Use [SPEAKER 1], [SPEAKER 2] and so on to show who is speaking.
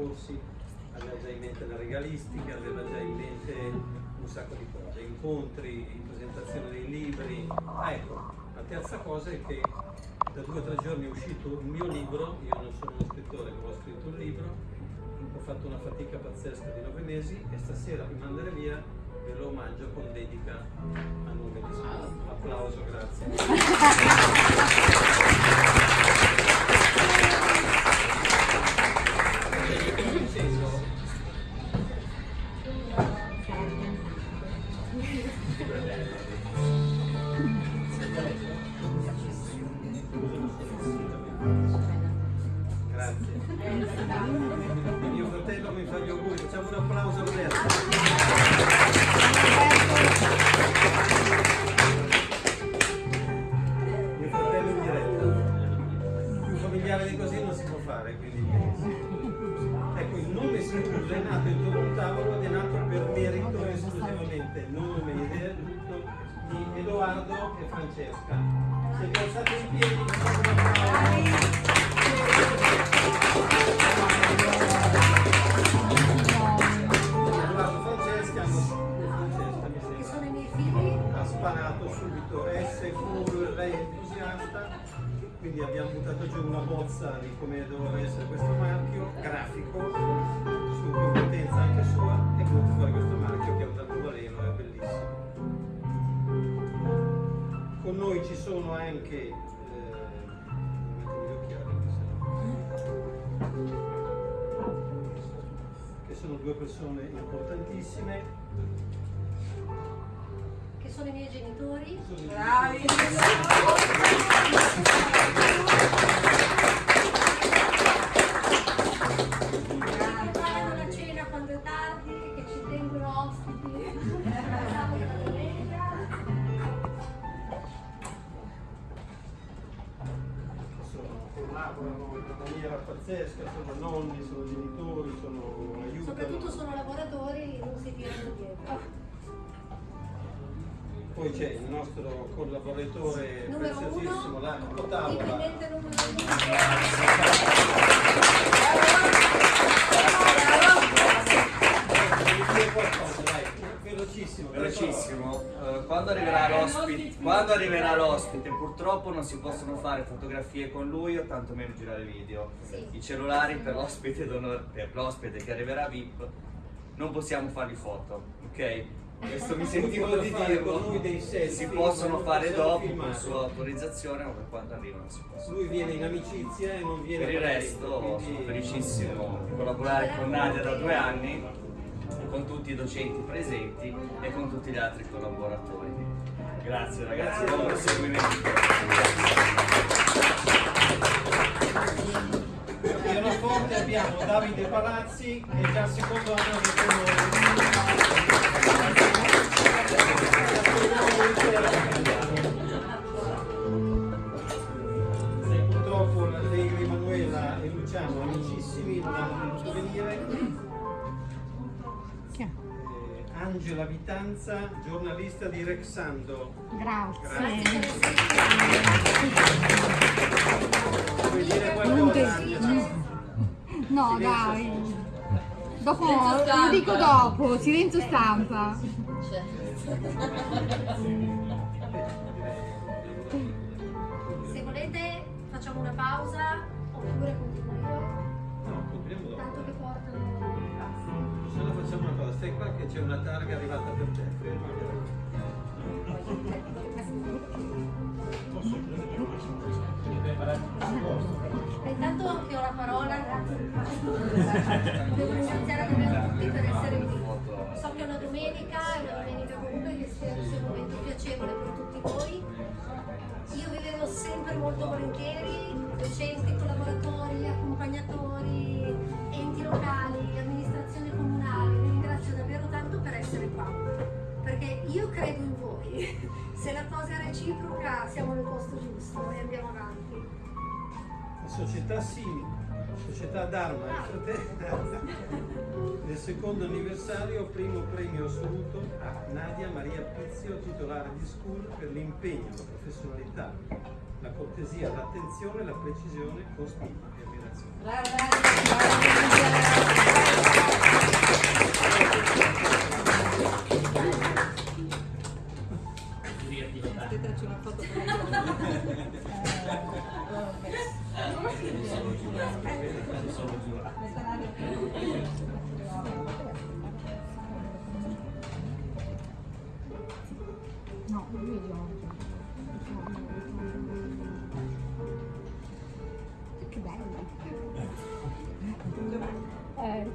[SPEAKER 1] corsi, aveva già in mente la regalistica, aveva già in mente un sacco di cose, incontri, presentazione dei libri. Ah, ecco, la terza cosa è che da due o tre giorni è uscito un mio libro, io non sono uno scrittore, ma ho scritto un libro, ho fatto una fatica pazzesca di nove mesi e stasera di andare via ve lo omaggio con dedica a nome di Scuola. Applauso, grazie. Francesca. Se vi alzate in piedi, Francesca,
[SPEAKER 2] sono i miei figli.
[SPEAKER 1] Ha sparato subito S, full, lei è entusiasta, quindi abbiamo buttato giù una bozza di come doveva essere questo marchio, grafico, su competenza anche sua, e venuto fuori questo marchio che è un arcobaleno, con noi ci sono anche eh, che sono due persone importantissime.
[SPEAKER 2] Che sono i miei genitori.
[SPEAKER 3] Bravi
[SPEAKER 1] pazzesca, sono nonni, sono genitori, sono aiuti.
[SPEAKER 2] Soprattutto sono lavoratori, non si tirano dietro.
[SPEAKER 1] Poi c'è il nostro collaboratore
[SPEAKER 2] numero
[SPEAKER 1] preziosissimo,
[SPEAKER 2] uno,
[SPEAKER 1] l'Arco Tavola.
[SPEAKER 4] Quando arriverà l'ospite, quando arriverà l'ospite, purtroppo non si possono fare fotografie con lui o tantomeno girare video.
[SPEAKER 2] Sì.
[SPEAKER 4] I cellulari per l'ospite che arriverà VIP non possiamo fargli foto, ok? Questo mi sentivo di dirlo. Si possono fare dopo con sua autorizzazione, ma per quando arrivano si possono.
[SPEAKER 1] Lui viene in amicizia e non viene
[SPEAKER 4] Per il resto sono felicissimo di collaborare con Nadia da due anni con tutti i docenti presenti e con tutti gli altri collaboratori. Grazie ragazzi, buon proseguimento.
[SPEAKER 1] A pianoforte abbiamo Davide Palazzi che è già il secondo anno che con noi. Purtroppo Emanuela e Luciano amicissimi non hanno potuto venire Angela Vitanza, giornalista di Rexando.
[SPEAKER 5] Grazie.
[SPEAKER 1] Grazie. Vuoi dire qualcosa?
[SPEAKER 5] No, dai. Dopo, lo dico dopo, silenzio stampa.
[SPEAKER 2] Se volete facciamo una pausa oppure continuo io.
[SPEAKER 1] No, continuiamo dopo.
[SPEAKER 2] Tanto che portano
[SPEAKER 1] Se no facciamo una cosa, stai qua che c'è una targa arrivata per te, ferma
[SPEAKER 2] Intanto che ho la parola, grazie. Devo ringraziare davvero tutti per essere qui. So che è una domenica, è una domenica comunque che sia un momento piacevole per tutti voi. Io vi vedo sempre molto volentieri, docenti,
[SPEAKER 1] società Simi, società Dharma, nel secondo anniversario, primo premio assoluto a Nadia Maria Pizio, titolare di School, per l'impegno, la professionalità, la cortesia, l'attenzione, la precisione con stima e ammirazione.
[SPEAKER 3] No, lui io.
[SPEAKER 6] Che bello. Eh.